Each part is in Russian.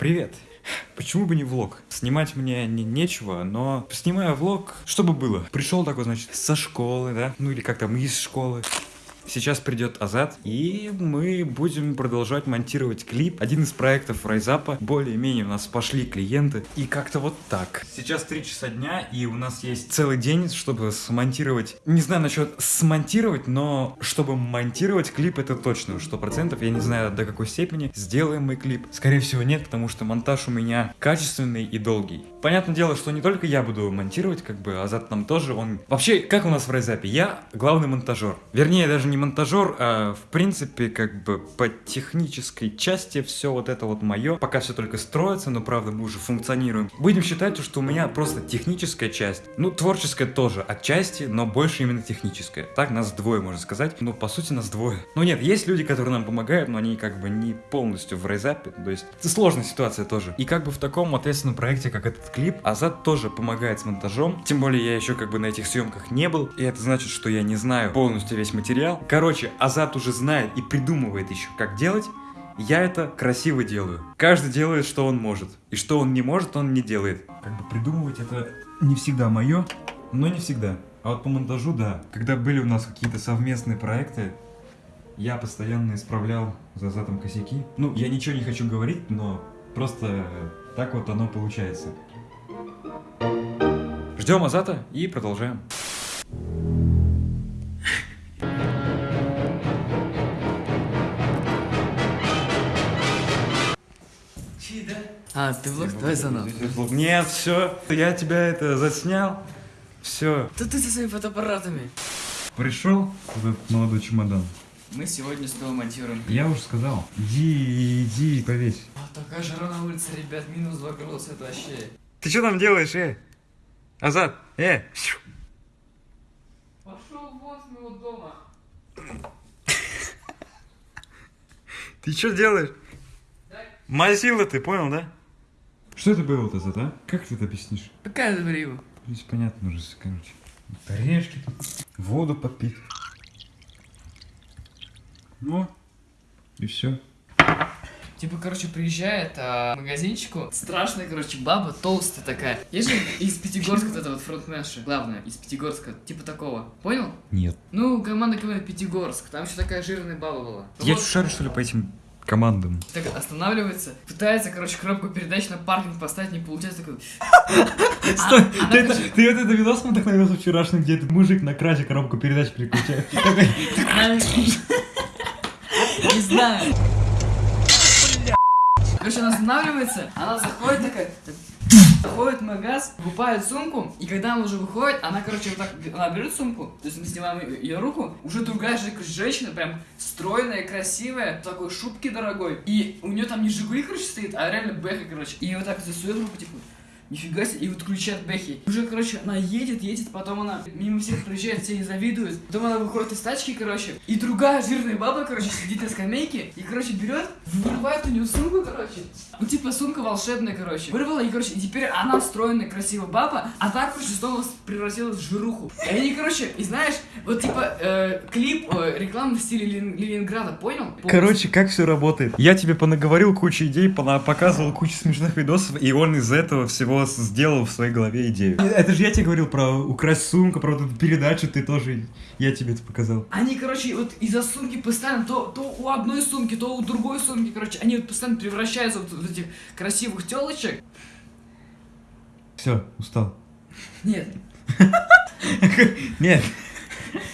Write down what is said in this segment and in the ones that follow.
Привет. Почему бы не влог? Снимать мне не, нечего, но снимаю влог, чтобы было. Пришел такой, значит, со школы, да? Ну или как там, из школы. Сейчас придет Азат, и мы будем продолжать монтировать клип. Один из проектов Райзапа. Более-менее у нас пошли клиенты. И как-то вот так. Сейчас 3 часа дня, и у нас есть целый день, чтобы смонтировать. Не знаю насчет смонтировать, но чтобы монтировать клип, это точно, сто процентов. Я не знаю до какой степени сделаем мы клип. Скорее всего нет, потому что монтаж у меня качественный и долгий. Понятное дело, что не только я буду монтировать, как бы Азат нам тоже, он... Вообще, как у нас в Райзапе? Я главный монтажер. Вернее, даже не монтажер, а в принципе, как бы по технической части все вот это вот мое. Пока все только строится, но правда мы уже функционируем. Будем считать, что у меня просто техническая часть. Ну, творческая тоже отчасти, но больше именно техническая. Так, нас двое, можно сказать. Ну, по сути, нас двое. Ну нет, есть люди, которые нам помогают, но они как бы не полностью в рейзапе. То есть, это сложная ситуация тоже. И как бы в таком ответственном проекте, как этот клип, Азат тоже помогает с монтажом. Тем более, я еще как бы на этих съемках не был. И это значит, что я не знаю полностью весь материал. Короче, Азат уже знает и придумывает еще, как делать. Я это красиво делаю. Каждый делает, что он может. И что он не может, он не делает. Как бы придумывать это не всегда мое, но не всегда. А вот по монтажу, да. Когда были у нас какие-то совместные проекты, я постоянно исправлял за Азатом косяки. Ну, я ничего не хочу говорить, но просто так вот оно получается. Ждем Азата и продолжаем. А, ты влог твой заново. Нет, все, я тебя это заснял. Все. Да ты со своими фотоаппаратами. Пришел этот молодой чемодан. Мы сегодня снова монтируем. Я уже сказал. Иди, иди, повесь. А, такая жара на улице, ребят, минус 2 градуса, это вообще. Ты что там делаешь, э? Азат, э? Пошел вон с моего дома. Ты что делаешь? Мазила ты, понял, да? Что это было вот Азат, а? Как ты это объяснишь? Какая это? Здесь понятно уже, короче. Орешки тут. Воду попить. Ну, и все. Типа, короче, приезжает а, к магазинчику, страшная, короче, баба, толстая такая. Есть же из Пятигорска вот эта вот фронтменша, главная, из Пятигорска, типа такого. Понял? Нет. Ну, команда КВН Пятигорск, там еще такая жирная баба была. Я Вот. что шарю, что ли, по этим командам? Так останавливается, пытается, короче, коробку передач на паркинг поставить, не получается, такой... Стой, она, ты, это, вот это видос мне вдохновился вчерашний, где этот мужик на красе коробку передач переключает. Не знаю. Короче, она останавливается, она заходит такая, заходит в магаз, покупает сумку, и когда она уже выходит, она, короче, вот так, она берет сумку, то есть мы снимаем ее, руку, уже другая же, женщина, прям стройная, красивая, в такой шубке дорогой, и у нее там не Жигули, короче, стоит, а реально Бэха, короче, и вот так засует руку, типа, Нифига себе, и вот включает Бэхи. Уже, короче, она едет, едет, потом она мимо всех проезжает, все ей завидуют. Потом она выходит из тачки, короче, и другая жирная баба, короче, сидит на скамейке, и, короче, берет, вырывает у нее сумку, короче. Ну, типа, сумка волшебная, короче. Вырвала, и, короче, и теперь она стройная, красивая баба, а так, короче, снова превратилась в жируху. И они, короче, и знаешь, вот, типа, э, клип э, рекламы в стиле Лен- Ленинграда, понял? Короче, как все работает? Я тебе понаговорил кучу идей, показывал кучу смешных видосов, и он из этого всего сделал в своей голове идею. Это же я тебе говорил про украсть сумку, про вот эту передачу, ты тоже, я тебе это показал. Они, короче, вот из-за сумки постоянно, то, то у одной сумки, то у другой сумки, короче, они вот постоянно превращаются вот в этих красивых телочек. Все, устал. Нет, Нет.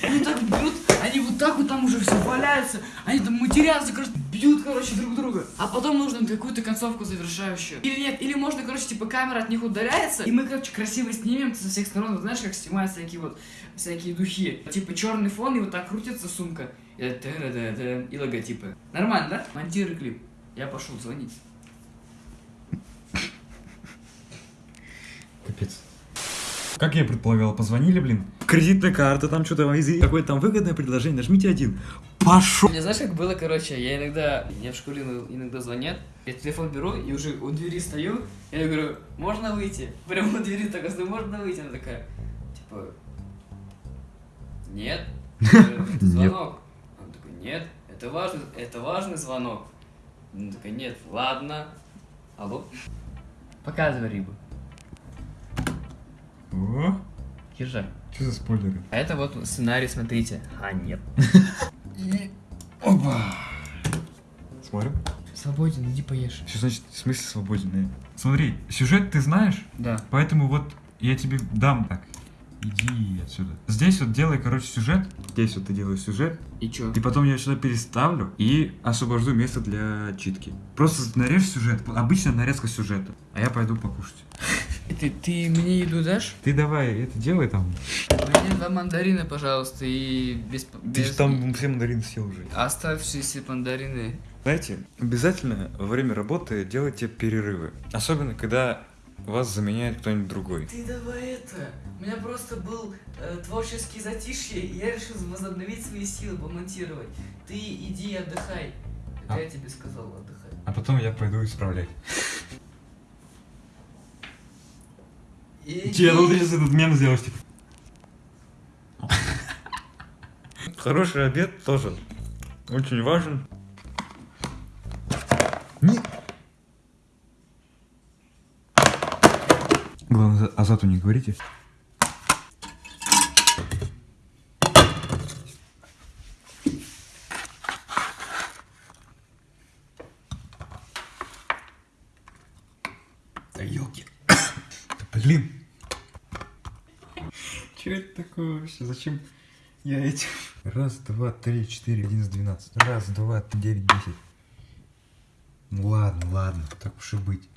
они так бьют, они вот так вот там уже все валяются, они там матерятся, короче, бьют, короче, друг друга. А потом нужно какую-то концовку завершающую. Или нет, или можно, короче, типа камера от них удаляется, и мы, короче, красиво снимем со всех сторон, вот знаешь, как снимают всякие вот, всякие духи. Типа черный фон, и вот так крутится сумка. И, и логотипы. Нормально, да? Монтируй клип. Я пошел звонить. Капец. Как я и предполагал, позвонили, блин. Кредитная карта, там что-то, какое-то там выгодное предложение, нажмите один. Пошел. Мне знаешь, как было, короче, я иногда, мне в школе иногда- звонят, я телефон беру и уже у двери стою, я говорю, можно выйти? Прямо у двери так стою, можно выйти? Она такая, типа, нет, звонок. Он такой, нет, это важный, это важный звонок. Она такая, нет, ладно. Алло? Показывай рыбу. О, Езжай. что за спойлеры? А это вот сценарий, смотрите. А, нет. Свободен, иди поешь. Что значит, в смысле свободен? Смотри, сюжет ты знаешь, Да. поэтому вот я тебе дам так. Иди отсюда. Здесь вот делай, короче, сюжет. Здесь вот ты делаешь сюжет. И чё? И потом я сюда переставлю и освобожду место для читки. Просто нарежь сюжет. Обычная нарезка сюжета. А я пойду покушать. Ты, ты мне еду дашь? Ты давай это делай там. Мне два мандарина, пожалуйста, и без... Ты без... же там все мандарины съел уже. Оставшиеся мандарины. Знаете, обязательно во время работы делайте перерывы. Особенно, когда вас заменяет кто-нибудь другой. Ты давай это. У меня просто был э, творческий затишье, и я решил возобновить свои силы, помонтировать. Ты иди отдыхай. Это А. я тебе сказал, отдыхай. А потом я пойду исправлять. Че, ну ты сейчас этот мем сделаешь, типа. Хороший обед тоже очень важен. Не... Главное, Азату не говорите. Да елки. Блин. Че это такое вообще? Зачем я этим? Раз, два, три, четыре, одиннадцать, двенадцать. Раз, два, три, девять, десять. Ну ладно, ладно, так уж и быть.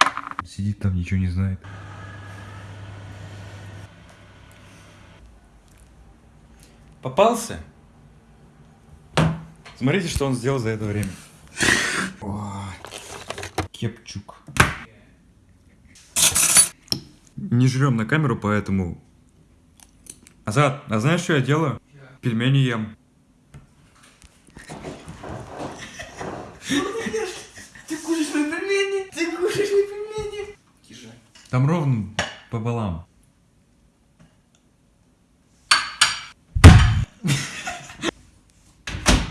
Сидит там, ничего не знает. Попался? Смотрите, что он сделал за это время. О, Кепчук. Не жрем на камеру, поэтому... Азат, а знаешь, что я делаю? Пельмени ем. Ты кушаешь мои пельмени? Ты кушаешь мои пельмени? Тише. Там ровно по балам.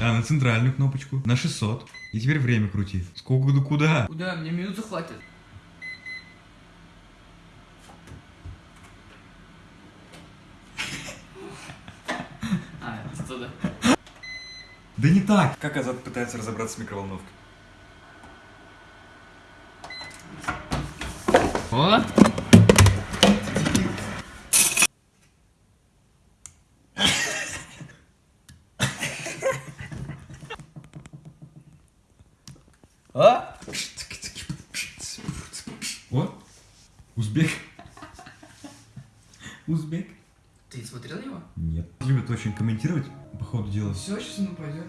А, на центральную кнопочку. На 600. И теперь время крути. Сколько да куда? Куда? Мне минуты хватит. А, это туда. Да не так. Как Азат пытается разобраться с микроволновкой? О! А? Вот. Узбек. Узбек. Ты смотрел его? Нет. Любят очень комментировать по ходу дела. Все, сейчас оно пойдет.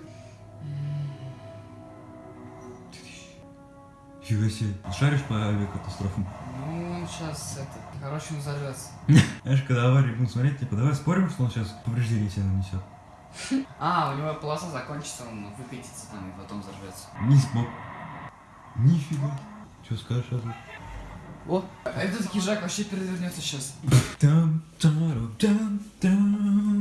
Фига себе. Шаришь по авиакатастрофам? Ну, он сейчас, это, короче, он взорвется. Знаешь, когда аварии будут смотреть, типа, давай спорим, что он сейчас повреждение себе нанесет. А, у него полоса закончится, он выкатится там и потом взорвется. Не смог. Нифига. Что скажешь, Азат? О, этот хижак вообще перевернется сейчас. Там, там, там, там,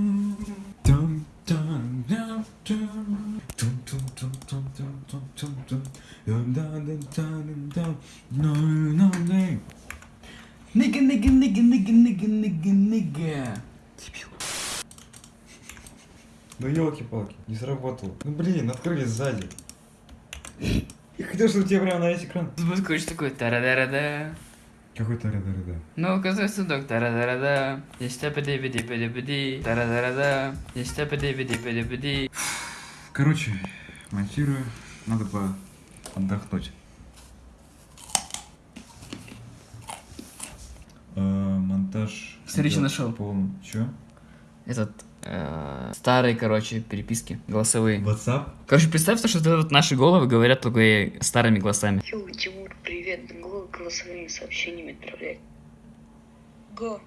Нига, нига, нига, нига, нига, нига, нига. Ну елки-палки, не сработало. Ну блин, открыли сзади. Я хотел, чтобы тебе прямо на весь экран. Будет, короче, такой тарадарада. Какой-то рада-рада. Ну, оказывается, сундук тарадарада. Здесь тапади биди биди биди тарадарада. Здесь тапади биди биди биди Короче, монтирую. Надо по отдохнуть. Э, Встречу идёт нашел. полным. Чё? Этот, э, старые, короче, переписки голосовые. WhatsApp? Короче, представь, то, что это вот наши головы говорят только и старыми голосами. Йоу, Тимур, привет. Го голосовыми сообщениями отправлять. Го.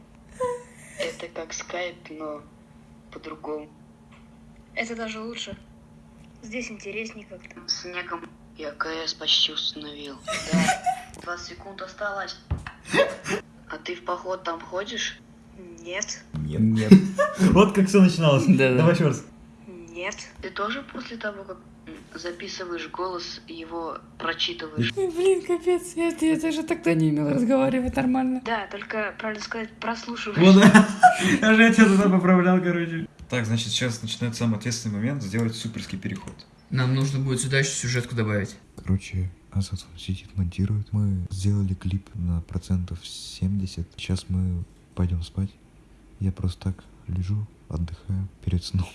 Это как скайп, но по-другому. Это даже лучше. Здесь интереснее как-то. Снегом я КС почти установил. Да. 20 секунд осталось. А ты в поход там ходишь? Нет. Нет. Нет. Вот как все начиналось. Давай еще раз. Нет. Ты тоже после того, как записываешь голос, его прочитываешь. Блин, капец, я, я даже тогда не умел разговаривать нормально. Да, только, правильно сказать, прослушиваешь. Вот. Я же тебя туда поправлял, короче. Так, значит, сейчас начинается самый ответственный момент сделать суперский переход. Нам нужно будет сюда еще сюжетку добавить. Короче, Азат сидит, монтирует. Мы сделали клип на процентов 70. Сейчас мы пойдем спать. Я просто так лежу, отдыхаю перед сном.